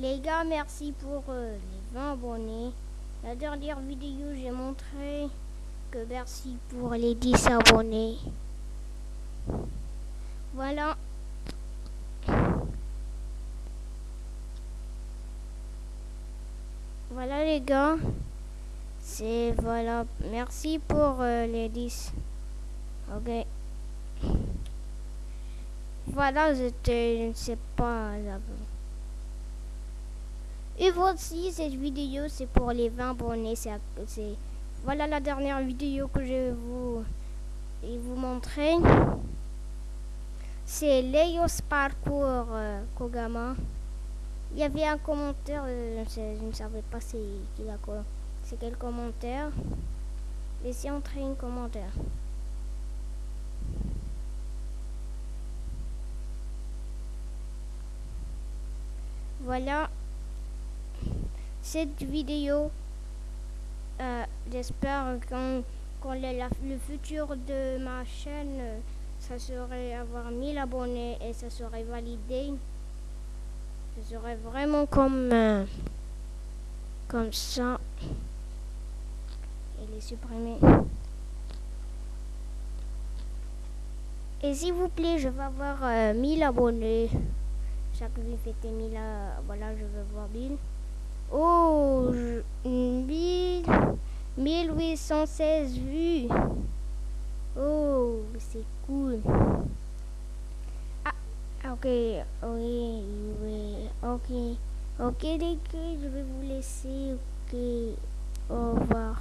Les gars, merci pour euh, les 20 abonnés. La dernière vidéo, j'ai montré que merci pour les 10 abonnés. Voilà. Voilà les gars. C'est voilà. Merci pour euh, les 10. Ok. Voilà, j'étais, je ne sais pas. Et voici cette vidéo, c'est pour les 20 abonnés. C'est, voilà la dernière vidéo que je vais vous, vous montrer. C'est Leos Parkour euh, Kogama. Il y avait un commentaire, euh, je, ne savais pas c'est quel commentaire. Laissez entrer un commentaire. Voilà cette vidéo. Euh, j'espère qu'on le futur de ma chaîne, ça serait avoir 1000 abonnés et ça serait validé. Ça serait vraiment comme, euh, comme ça. Il est supprimé. Et s'il vous plaît, je vais avoir 1000 euh, abonnés. Chaque vie fêter 1000, voilà, je veux voir 1000. Oh, 1816 vues. Oh, c'est cool. Ah, ok, oui, oui, ok. Ok, les je vais vous laisser. Ok, au revoir.